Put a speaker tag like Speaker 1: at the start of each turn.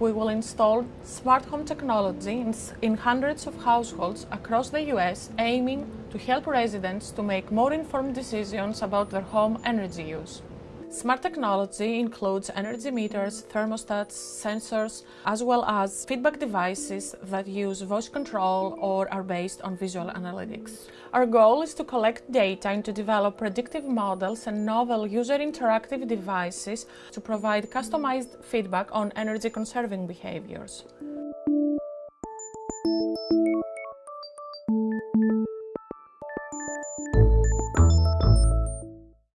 Speaker 1: we will install smart home technology in, in hundreds of households across the US, aiming to help residents to make more informed decisions about their home energy use. Smart technology includes energy meters, thermostats, sensors, as well as feedback devices that use voice control or are based on visual analytics. Our goal is to collect data and to develop predictive models and novel user interactive devices to provide customized feedback on energy conserving behaviors.